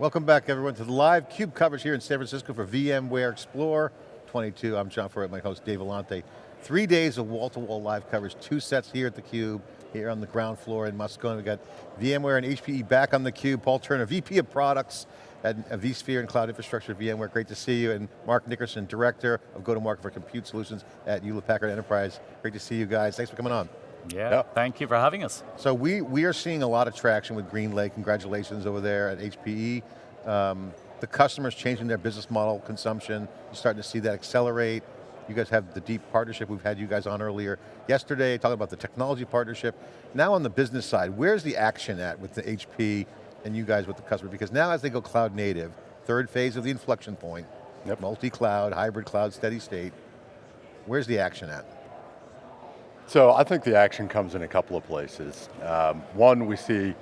Welcome back everyone to the live CUBE coverage here in San Francisco for VMware Explore 22. I'm John Furrier, my host Dave Vellante. Three days of wall-to-wall -wall live coverage, two sets here at the Cube, here on the ground floor in Moscone. We've got VMware and HPE back on the Cube. Paul Turner, VP of Products at vSphere and Cloud Infrastructure at VMware. Great to see you. And Mark Nickerson, Director of Go-to-Market for Compute Solutions at Hewlett Packard Enterprise. Great to see you guys. Thanks for coming on. Yeah, thank you for having us. So we, we are seeing a lot of traction with GreenLake, congratulations over there at HPE. Um, the customers changing their business model, consumption, you're starting to see that accelerate. You guys have the deep partnership, we've had you guys on earlier yesterday, talking about the technology partnership. Now on the business side, where's the action at with the HP and you guys with the customer? Because now as they go cloud native, third phase of the inflection point, yep. multi-cloud, hybrid cloud, steady state, where's the action at? So I think the action comes in a couple of places. Um, one, we see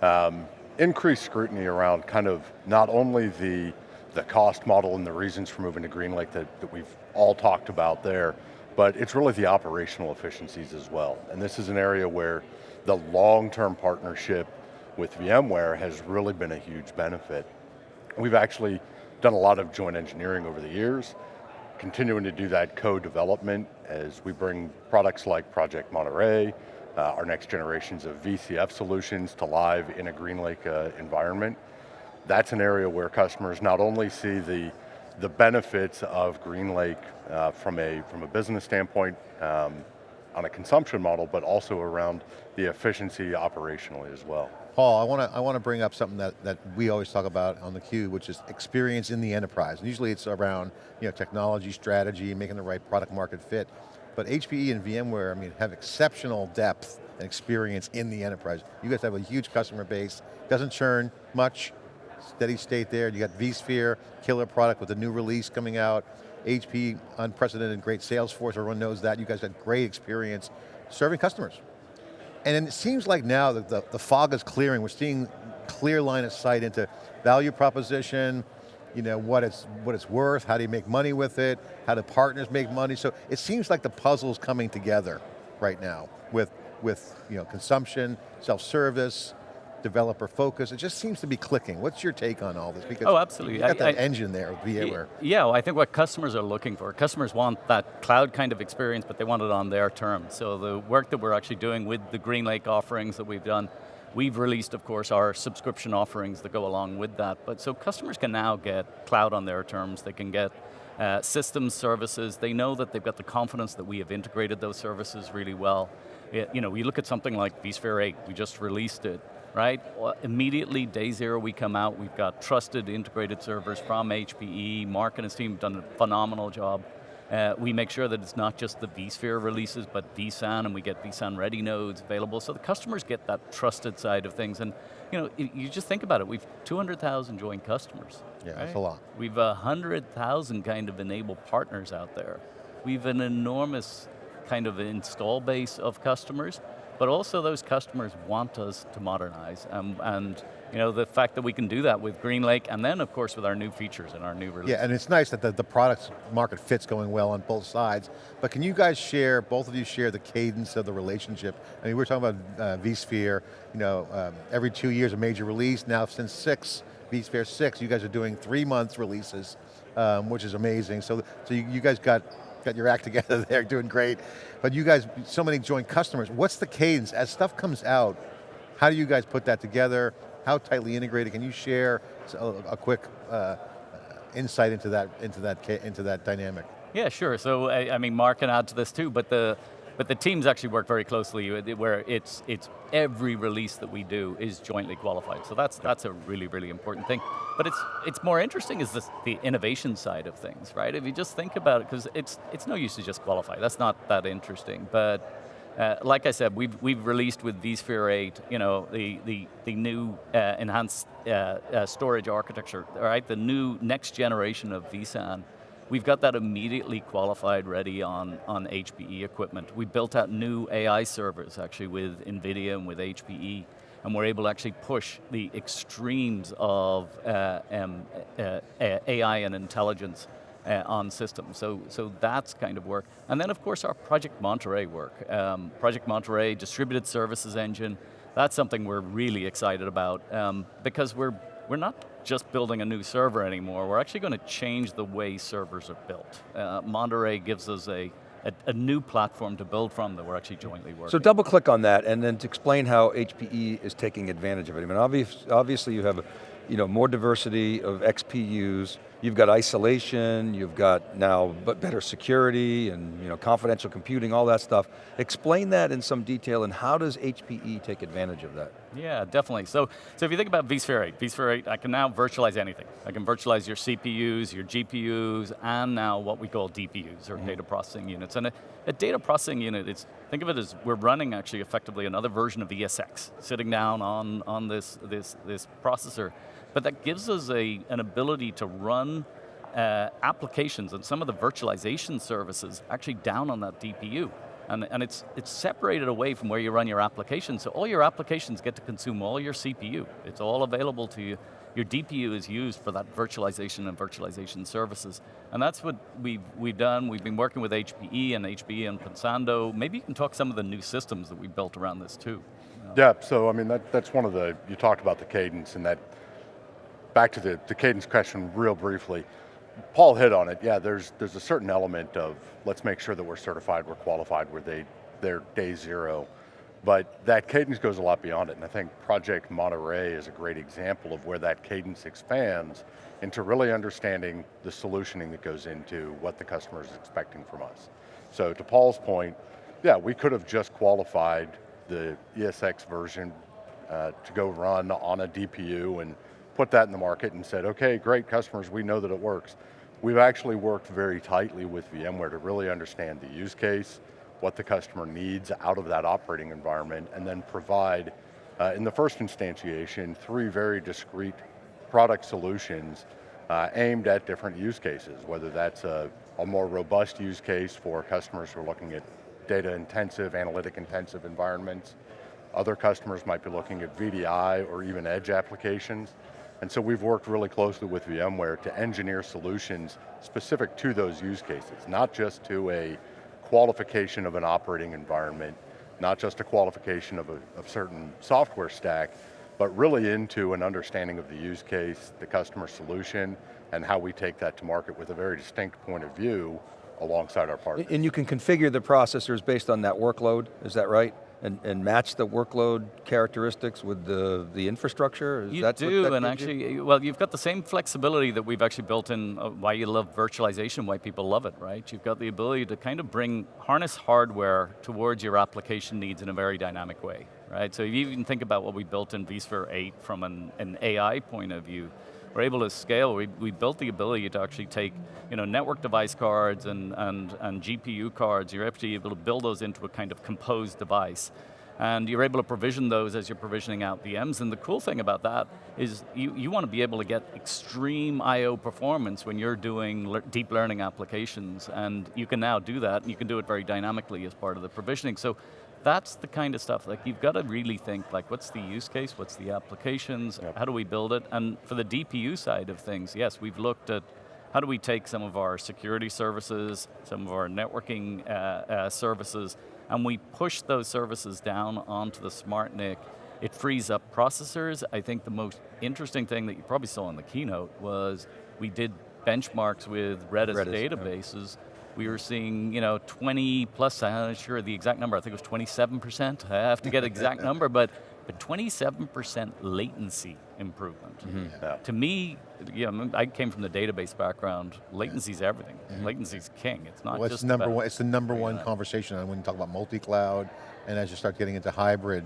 um, increased scrutiny around kind of not only the, the cost model and the reasons for moving to GreenLake that, that we've all talked about there, but it's really the operational efficiencies as well. And this is an area where the long-term partnership with VMware has really been a huge benefit. We've actually done a lot of joint engineering over the years, continuing to do that co-development as we bring products like Project Monterey, uh, our next generations of VCF solutions to live in a GreenLake uh, environment. That's an area where customers not only see the, the benefits of GreenLake uh, from, a, from a business standpoint, um, on a consumption model, but also around the efficiency operationally as well. Paul, I want to I want to bring up something that, that we always talk about on the Cube, which is experience in the enterprise. And usually it's around you know, technology, strategy, making the right product market fit. But HPE and VMware, I mean, have exceptional depth and experience in the enterprise. You guys have a huge customer base, doesn't churn much, steady state there. You got vSphere, killer product with a new release coming out. HP, unprecedented great sales force, everyone knows that. You guys had great experience serving customers. And it seems like now that the, the fog is clearing, we're seeing clear line of sight into value proposition, you know, what it's, what it's worth, how do you make money with it, how do partners make money, so it seems like the puzzle's coming together right now with, with you know, consumption, self-service, developer focus, it just seems to be clicking. What's your take on all this? Because oh, absolutely. you got that I, engine there, VMware. Yeah, well, I think what customers are looking for, customers want that cloud kind of experience, but they want it on their terms. So the work that we're actually doing with the GreenLake offerings that we've done, We've released, of course, our subscription offerings that go along with that, but so customers can now get cloud on their terms, they can get uh, systems services, they know that they've got the confidence that we have integrated those services really well. It, you know, we look at something like vSphere 8, we just released it, right? Immediately, day zero, we come out, we've got trusted integrated servers from HPE, Mark and his team have done a phenomenal job. Uh, we make sure that it's not just the vSphere releases, but vSAN, and we get vSAN ready nodes available, so the customers get that trusted side of things. And you know, you just think about it, we've 200,000 joint customers. Yeah, right? that's a lot. We've 100,000 kind of enabled partners out there. We've an enormous kind of install base of customers, but also those customers want us to modernize. Um, and you know, the fact that we can do that with GreenLake, and then of course with our new features and our new release. Yeah, and it's nice that the, the product market fit's going well on both sides, but can you guys share, both of you share the cadence of the relationship? I mean, we are talking about uh, vSphere, you know, um, every two years a major release, now since six, vSphere 6, you guys are doing three month releases, um, which is amazing. So, so you, you guys got got your act together there, doing great. But you guys, so many joint customers, what's the cadence? As stuff comes out, how do you guys put that together? How tightly integrated? Can you share a, a quick uh, insight into that, into, that, into that dynamic? Yeah, sure. So, I, I mean, Mark can add to this too, but the, but the teams actually work very closely where it's, it's every release that we do is jointly qualified. So that's, that's a really, really important thing. But it's, it's more interesting is this, the innovation side of things, right? If you just think about it, because it's, it's no use to just qualify. That's not that interesting. But uh, like I said, we've, we've released with vSphere 8, you know, the, the, the new uh, enhanced uh, uh storage architecture, right? The new next generation of vSAN We've got that immediately qualified ready on, on HPE equipment. We built out new AI servers actually with NVIDIA and with HPE, and we're able to actually push the extremes of uh, um, uh, uh AI and intelligence uh, on systems. So, so that's kind of work. And then of course our Project Monterey work. Um, Project Monterey, distributed services engine, that's something we're really excited about um, because we're we're not just building a new server anymore, we're actually going to change the way servers are built. Uh, Monterey gives us a, a, a, new platform to build from that we're actually jointly working. So double click on that and then to explain how HPE is taking advantage of it. I mean, obvious, obviously you have you know, more diversity of XPUs, you've got isolation, you've got now better security and you know, confidential computing, all that stuff. Explain that in some detail and how does HPE take advantage of that? Yeah, definitely. So, so if you think about vSphere 8, vSphere 8, I can now virtualize anything. I can virtualize your CPUs, your GPUs, and now what we call DPUs, or mm -hmm. data processing units. And a, a, data processing unit, it's, think of it as we're running actually effectively another version of ESX, sitting down on, on this, this, this processor. But that gives us a, an ability to run uh, applications and some of the virtualization services actually down on that DPU. And, and it's, it's separated away from where you run your applications, so all your applications get to consume all your CPU. It's all available to you. Your DPU is used for that virtualization and virtualization services. And that's what we've, we've done. We've been working with HPE and HPE and Pensando. Maybe you can talk some of the new systems that we built around this too. Yeah, so I mean, that, that's one of the, you talked about the cadence and that back to the, the cadence question real briefly. Paul hit on it, yeah, there's, there's a certain element of let's make sure that we're certified, we're qualified, we're they, they're day zero. But that cadence goes a lot beyond it, and I think Project Monterey is a great example of where that cadence expands into really understanding the solutioning that goes into what the customer is expecting from us. So to Paul's point, yeah, we could have just qualified the ESX version uh, to go run on a DPU and put that in the market and said, okay, great customers, we know that it works. We've actually worked very tightly with VMware to really understand the use case, what the customer needs out of that operating environment, and then provide, uh, in the first instantiation, three very discrete product solutions uh, aimed at different use cases, whether that's a, a more robust use case for customers who are looking at data intensive, analytic intensive environments. Other customers might be looking at VDI or even edge applications. And so we've worked really closely with VMware to engineer solutions specific to those use cases, not just to a qualification of an operating environment, not just a qualification of a of certain software stack, but really into an understanding of the use case, the customer solution, and how we take that to market with a very distinct point of view alongside our partners. And you can configure the processors based on that workload, is that right? And, and match the workload characteristics with the, the infrastructure? Is you do, and actually, you? well, you've got the same flexibility that we've actually built in uh, why you love virtualization, why people love it, right? You've got the ability to kind of bring, harness hardware towards your application needs in a very dynamic way, right? So if you even think about what we built in vSphere 8 from an, an AI point of view, we're able to scale. We, we built the ability to actually take you know, network device cards and, and, and GPU cards, you're to, able to build those into a kind of composed device. And you're able to provision those as you're provisioning out VMs, and the cool thing about that is you, you want to be able to get extreme I.O. performance when you're doing le deep learning applications, and you can now do that, and you can do it very dynamically as part of the provisioning. So that's the kind of stuff, like you've got to really think like what's the use case, what's the applications, yep. how do we build it? And for the DPU side of things, yes, we've looked at how do we take some of our security services, some of our networking uh, uh, services, and we push those services down onto the smart NIC. It frees up processors. I think the most interesting thing that you probably saw in the keynote was we did benchmarks with Redis, Redis databases, yeah we were seeing, you know, 20 plus, I'm not sure the exact number, I think it was 27%. I have to get exact number, but, but 27% latency improvement. Mm -hmm. yeah. To me, you know, I came from the database background, latency is everything. Mm -hmm. Latency is king, it's not well, just it's number one. It's the number one conversation when you talk about multi-cloud, and as you start getting into hybrid,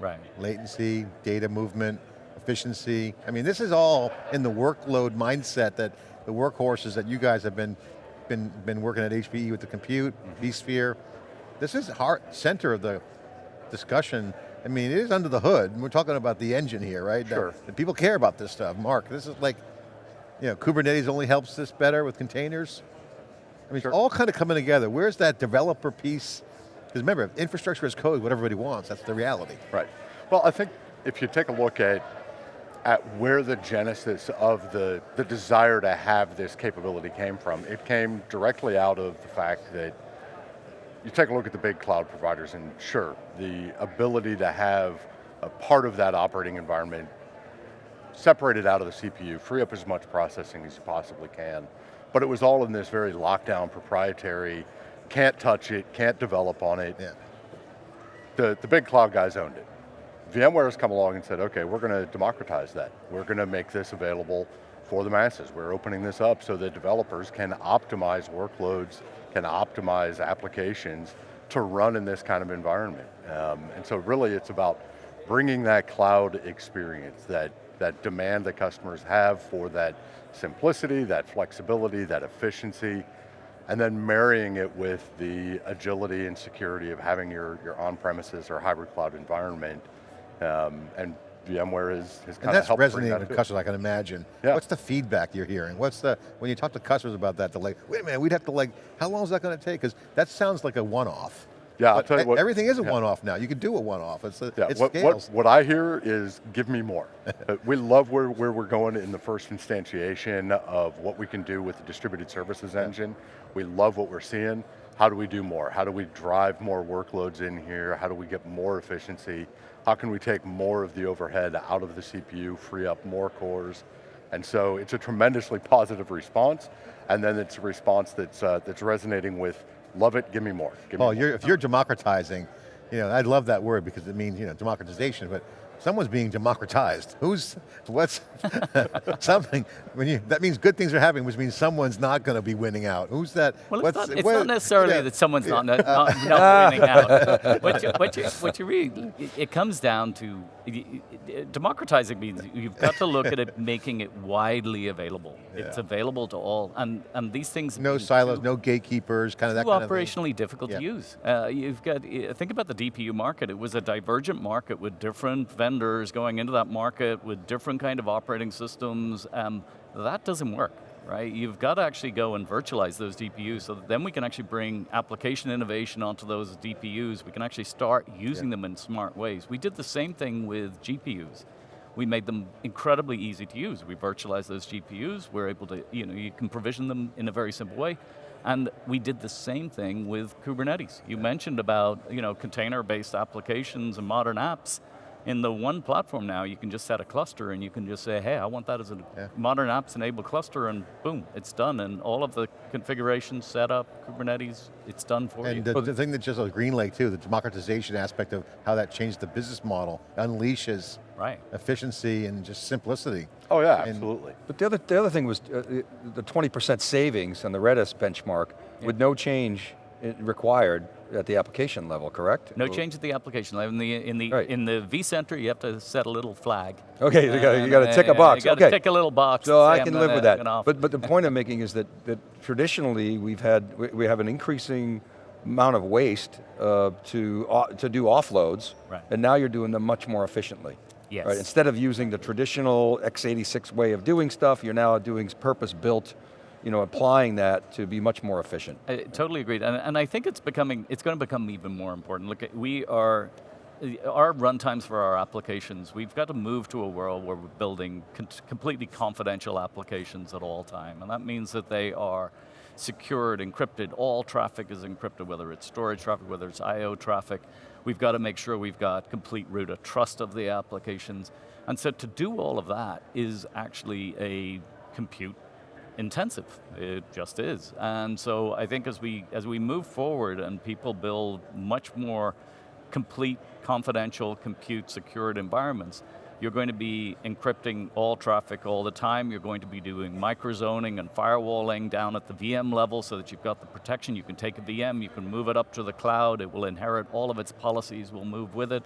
right. latency, data movement, efficiency. I mean, this is all in the workload mindset that the workhorses that you guys have been been, been working at HPE with the compute, mm -hmm. vSphere. This is heart, center of the discussion. I mean, it is under the hood. We're talking about the engine here, right? Sure. That, that people care about this stuff. Mark, this is like, you know, Kubernetes only helps this better with containers. I mean, sure. it's all kind of coming together. Where's that developer piece? Because remember, infrastructure is code, what everybody wants, that's the reality. Right. Well, I think if you take a look at at where the genesis of the, the desire to have this capability came from. It came directly out of the fact that you take a look at the big cloud providers and sure, the ability to have a part of that operating environment separated out of the CPU, free up as much processing as you possibly can. But it was all in this very lockdown, proprietary, can't touch it, can't develop on it. Yeah. The, the big cloud guys owned it. VMware has come along and said, okay, we're going to democratize that. We're going to make this available for the masses. We're opening this up so that developers can optimize workloads, can optimize applications to run in this kind of environment. Um, and so really it's about bringing that cloud experience, that, that demand that customers have for that simplicity, that flexibility, that efficiency, and then marrying it with the agility and security of having your, your on-premises or hybrid cloud environment. Um, and VMware is, And kind of that's helped resonating with customers, I can imagine. Yeah. What's the feedback you're hearing? What's the, when you talk to customers about that, they're like, wait a minute, we'd have to like, how long is that going to take? Because that sounds like a one-off. Yeah, I'll tell you what- Everything is a yeah. one-off now. You can do a one-off. It's, a, Yeah, it what, scales. what, what I hear is give me more. Uh, we love where, where we're going in the first instantiation of what we can do with the distributed services engine. We love what we're seeing. How do we do more? How do we drive more workloads in here? How do we get more efficiency? How can we take more of the overhead out of the CPU, free up more cores? And so it's a tremendously positive response, and then it's a response that's, uh, that's resonating with, love it, give me more. Give me more. you're, if you're democratizing, you know, I love that word because it means, you know, democratization, but someone's being democratized. Who's, what's, something, when you, that means good things are happening, which means someone's not going to be winning out. Who's that? Well, it's, not, it's what- not necessarily yeah. that someone's not, not, not winning out. What you, what, you, what you really, it, it comes down to, democratizing means you've got to look at it making it widely available. It's available to all, and, and these things- No silos, no gatekeepers, kind of that too kind of thing. operationally difficult Yeah. to use. Uh, you've got, think about the DPU market. It was a divergent market with different vendors going into that market with different kind of operating systems. Um, that doesn't work, right? You've got to actually go and virtualize those DPUs so that then we can actually bring application innovation onto those DPUs. We can actually start using them in smart ways. We did the same thing with GPUs we made them incredibly easy to use. We virtualized those GPUs, we're able to, you know, you can provision them in a very simple way. And we did the same thing with Kubernetes. You mentioned about, you know, container-based applications and modern apps. In the one platform now, you can just set a cluster and you can just say, hey, I want that as a Yeah. modern apps enabled cluster and boom, it's done. And all of the configuration, setup, Kubernetes, it's done for you. And the, the thing that just like Green Lake too, the democratization aspect of how that changed the business model, unleashes right. efficiency and just simplicity. Oh yeah, And- absolutely. But the other, the other thing was uh, the 20% savings on the Redis benchmark with no change required at the application level, correct? No change at the application level. In the in the Right. in the vCenter, you have to set a little flag. Okay, you gotta, you gotta uh, tick a box, You got to okay. tick a little box. So I can I'm live gonna- with that. But, but the point I'm making is that, that traditionally we've had, we, we have an increasing amount of waste uh, to, uh, to do offloads, Right. and now you're doing them much more efficiently. Yes. Right? Instead of using the traditional x86 way of doing stuff, you're now doing purpose-built, you know, applying that to be much more efficient. I totally agreed, and, and I think it's becoming, it's going to become even more important. Look, we are, our runtimes for our applications, we've got to move to a world where we're building completely confidential applications at all time, and that means that they are secured, encrypted, all traffic is encrypted, whether it's storage traffic, whether it's I.O. traffic. We've got to make sure we've got complete root of trust of the applications. And so to do all of that is actually a compute intensive. It just is. And so I think as we as we move forward and people build much more complete, confidential, compute secured environments, you're going to be encrypting all traffic all the time. You're going to be doing microzoning and firewalling down at the VM level so that you've got the protection. You can take a VM, you can move it up to the cloud, it will inherit all of its policies, will move with it.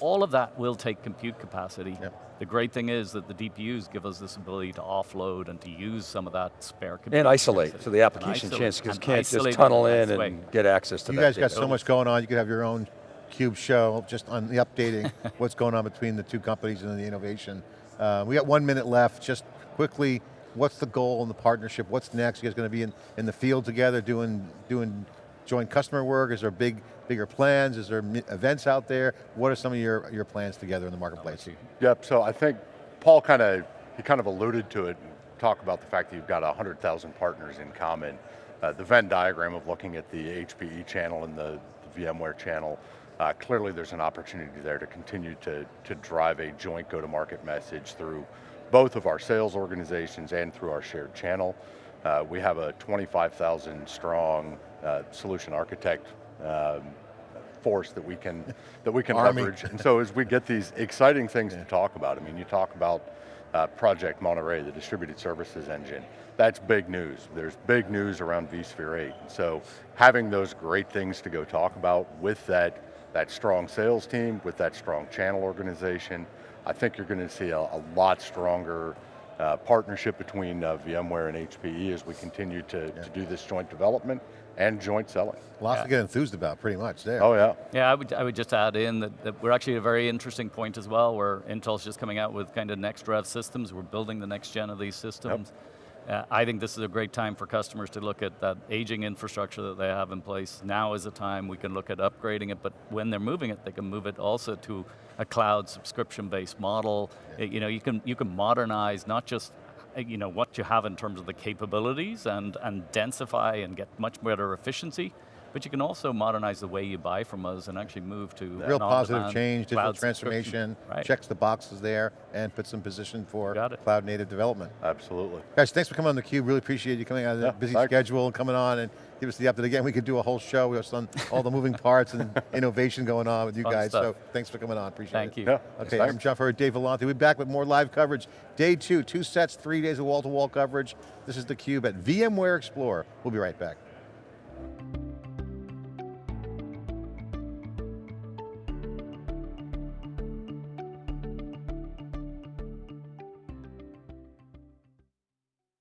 All of that will take compute capacity. Yep. The great thing is that the DPUs give us this ability to offload and to use some of that spare compute. And isolate, capacity. so the application isolate- chance just can't just tunnel in best way. and get access to You that You guys got so much going on. You could have your own Cube show just on the updating what's going on between the two companies and the innovation. Uh, we got one minute left. Just quickly, what's the goal in the partnership? What's next? You guys going to be in, in the field together doing doing joint customer work? Is there big bigger plans? Is there events out there? What are some of your your plans together in the marketplace? Yep, so I think Paul kind of, he kind of alluded to it, talk about the fact that you've got 100,000 partners in common. Uh, the Venn diagram of looking at the HPE channel and the, the VMware channel, uh, clearly there's an opportunity there to continue to, to drive a joint go-to-market message through both of our sales organizations and through our shared channel. Uh, we have a 25,000 strong uh, solution architect um, force that we can that we can Army. leverage. And so as we get these exciting things to talk about, I mean, you talk about uh, Project Monterey, the distributed services engine. That's big news. There's big news around vSphere 8. So having those great things to go talk about with that that strong sales team, with that strong channel organization, I think you're going to see a, a lot stronger uh, partnership between uh, VMware and HPE as we continue to, to do this joint development and joint selling. Lots Yeah. to get enthused about, pretty much there. Oh yeah. Yeah, I would, I would just add in that, that we're actually at a very interesting point as well where Intel's just coming out with kind of next rev systems. We're building the next gen of these systems. Uh, I think this is a great time for customers to look at that aging infrastructure that they have in place. Now is the time we can look at upgrading it, but when they're moving it, they can move it also to a cloud subscription-based model. Uh, You know, you can, you can modernize not just Uh, you know, what you have in terms of the capabilities and, and densify and get much better efficiency, but you can also modernize the way you buy from us and actually move to Real positive change, digital transformation, Right. checks the boxes there, and puts in position for cloud native development. Absolutely. Guys, thanks for coming on theCUBE, really appreciate you coming out of the Yeah, busy thanks. schedule and coming on and give us the update. Again, we could do a whole show just on all the moving parts and innovation going on with you Fun guys, so thanks for coming on, appreciate Thank it. Thank you. Yeah. Okay, thanks. I'm John Furrier, Dave Vellante. We'll be back with more live coverage. Day two, two sets, three days of wall-to-wall coverage. This is theCUBE at VMware Explore. We'll be right back.